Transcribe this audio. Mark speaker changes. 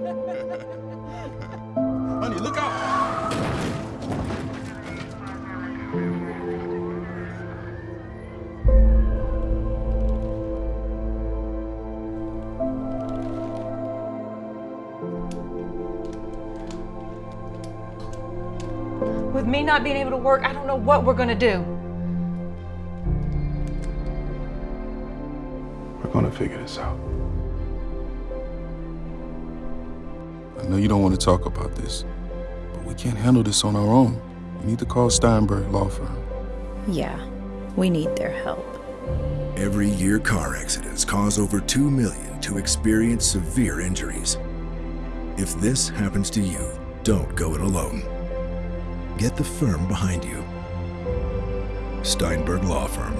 Speaker 1: Honey, look out!
Speaker 2: With me not being able to work, I don't know what we're gonna do.
Speaker 1: We're gonna figure this out. I know you don't want to talk about this, but we can't handle this on our own. We need to call Steinberg Law Firm.
Speaker 3: Yeah, we need their help.
Speaker 4: Every year, car accidents cause over 2 million to experience severe injuries. If this happens to you, don't go it alone. Get the firm behind you. Steinberg Law Firm.